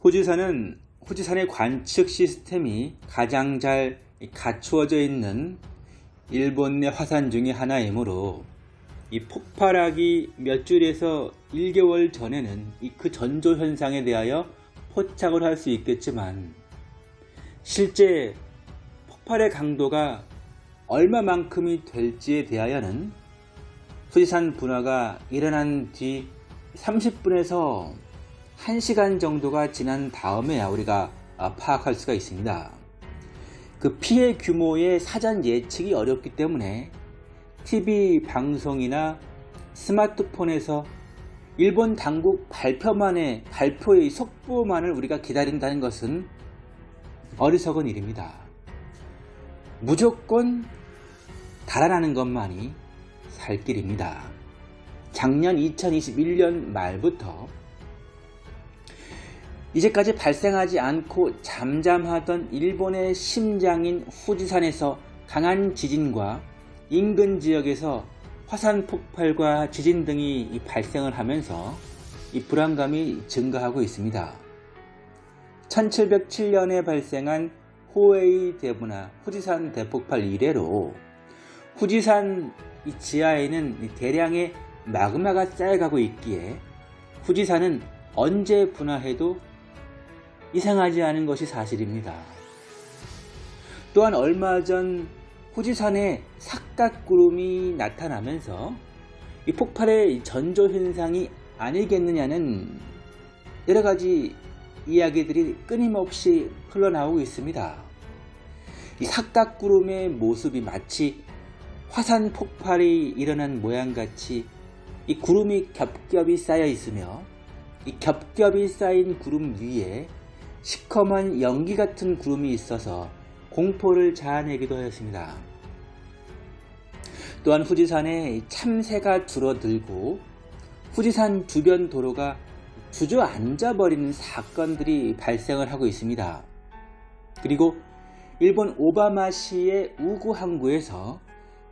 후지산은 후지산의 관측 시스템이 가장 잘 갖추어져 있는 일본 내 화산 중의 하나이므로 이 폭발하기 몇 주일에서 1개월 전에는 이 그 전조 현상에 대하여 포착을 할 수 있겠지만 실제 폭발의 강도가 얼마만큼이 될지에 대하여는 후지산 분화가 일어난 뒤 30분에서 1시간 정도가 지난 다음에야 우리가 파악할 수가 있습니다. 그 피해 규모의 사전 예측이 어렵기 때문에 TV 방송이나 스마트폰에서 일본 당국 발표만의 발표의 속보만을 우리가 기다린다는 것은 어리석은 일입니다. 무조건 달아나는 것만이 살 길입니다. 작년 2021년 말부터 이제까지 발생하지 않고 잠잠하던 일본의 심장인 후지산에서 강한 지진과 인근 지역에서 화산 폭발과 지진 등이 발생을 하면서 이 불안감이 증가하고 있습니다. 1707년에 발생한 호웨이 대분화 후지산 대폭발 이래로 후지산 지하에는 대량의 마그마가 쌓여가고 있기에 후지산은 언제 분화해도 이상하지 않은 것이 사실입니다. 또한 얼마 전 후지산에 삭각구름이 나타나면서 이 폭발의 전조 현상이 아니겠느냐는 여러 가지 이야기들이 끊임없이 흘러나오고 있습니다. 이 삭각구름의 모습이 마치 화산 폭발이 일어난 모양같이 이 구름이 겹겹이 쌓여 있으며 이 겹겹이 쌓인 구름 위에 시커먼 연기 같은 구름이 있어서 공포를 자아내기도 하였습니다. 또한 후지산에 참새가 줄어들고 후지산 주변 도로가 주저앉아 버리는 사건들이 발생을 하고 있습니다. 그리고 일본 오바마시의 우구 항구에서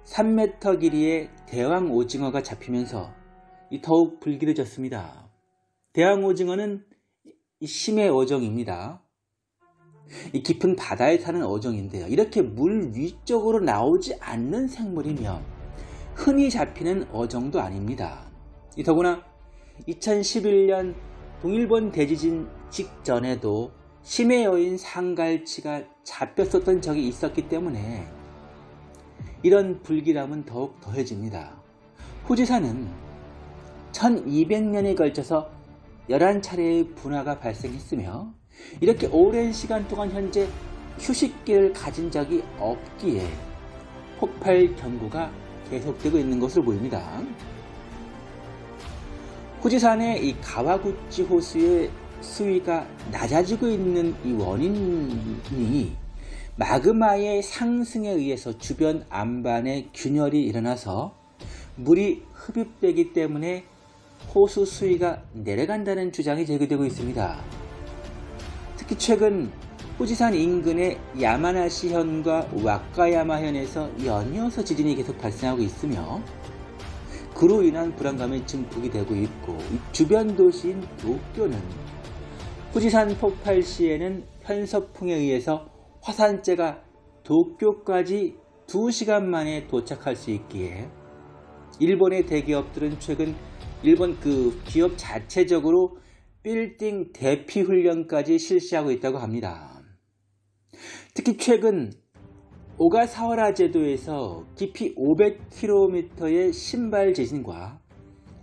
3m 길이의 대왕 오징어가 잡히면서 더욱 불길해졌습니다. 대왕 오징어는 심해 어종입니다. 이 깊은 바다에 사는 어종인데요. 이렇게 물 위쪽으로 나오지 않는 생물이며 흔히 잡히는 어종도 아닙니다. 더구나 2011년 동일본 대지진 직전에도 심해 여인 상갈치가 잡혔었던 적이 있었기 때문에 이런 불길함은 더욱 더해집니다. 후지산은 1200년에 걸쳐서 11차례의 분화가 발생했으며 이렇게 오랜 시간 동안 현재 휴식기를 가진 적이 없기에 폭발 경고가 계속되고 있는 것으로 보입니다. 후지산의 이 가와구치 호수의 수위가 낮아지고 있는 이 원인이 마그마의 상승에 의해서 주변 안반에 균열이 일어나서 물이 흡입되기 때문에 호수 수위가 내려간다는 주장이 제기되고 있습니다. 특히 최근 후지산 인근의 야마나시현과 와카야마현에서 연이어서 지진이 계속 발생하고 있으며 그로 인한 불안감이 증폭이 되고 있고 주변 도시인 도쿄는 후지산 폭발 시에는 편서풍에 의해서 화산재가 도쿄까지 2시간 만에 도착할 수 있기에 일본의 대기업들은 최근 일본 그 기업 자체적으로 빌딩 대피 훈련까지 실시하고 있다고 합니다. 특히 최근 오가사와라 제도에서 깊이 500km의 신발 지진과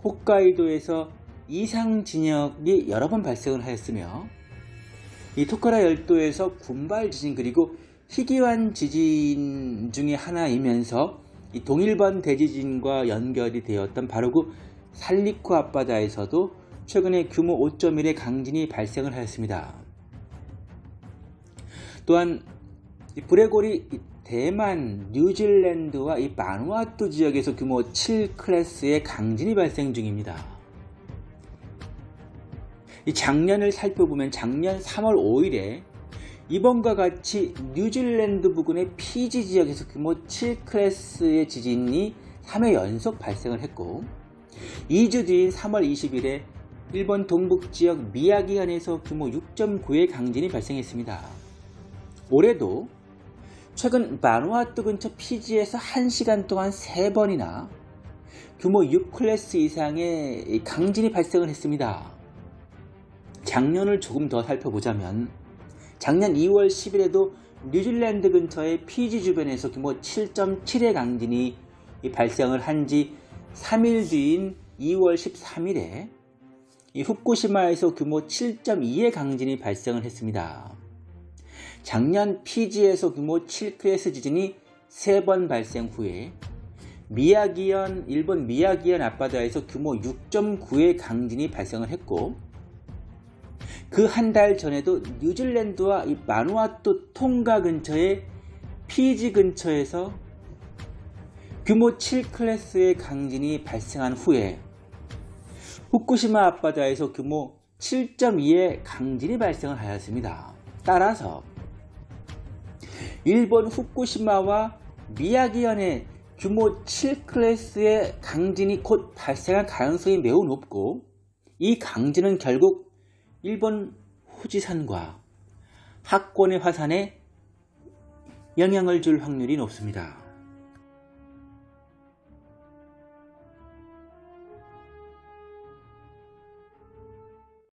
홋카이도에서 이상 진역이 여러 번 발생을 하였으며 이 토카라 열도에서 군발 지진 그리고 희귀환 지진 중의 하나이면서 이 동일본 대지진과 연결이 되었던 바로 그 살리쿠 앞바다에서도 최근에 규모 5.1의 강진이 발생을 하였습니다. 또한 브레골이 대만, 뉴질랜드와 이 마누아투 지역에서 규모 7 클래스의 강진이 발생 중입니다. 이 장년을 살펴보면 작년 3월 5일에 이번과 같이 뉴질랜드 부근의 피지 지역에서 규모 7 클래스의 지진이 3회 연속 발생을 했고 2주 뒤인 3월 20일에 일본 동북지역 미야기현에서 규모 6.9의 강진이 발생했습니다. 올해도 최근 마누아투 근처 피지에서 1시간 동안 3번이나 규모 6클래스 이상의 강진이 발생을 했습니다. 작년을 조금 더 살펴보자면 작년 2월 10일에도 뉴질랜드 근처의 피지 주변에서 규모 7.7의 강진이 발생을 한 지 3일 뒤인 2월 13일에 후쿠시마에서 규모 7.2의 강진이 발생을 했습니다. 작년 피지에서 규모 7클래스 지진이 3번 발생 후에 미야기현, 일본 미야기현 앞바다에서 규모 6.9의 강진이 발생을 했고 그 한 달 전에도 뉴질랜드와 이 마누아투 통가 근처의 피지 근처에서 규모 7클래스의 강진이 발생한 후에 후쿠시마 앞바다에서 규모 7.2의 강진이 발생을 하였습니다. 따라서 일본 후쿠시마와 미야기현의 규모 7클래스의 강진이 곧 발생할 가능성이 매우 높고 이 강진은 결국 일본 후지산과 학권의 화산에 영향을 줄 확률이 높습니다.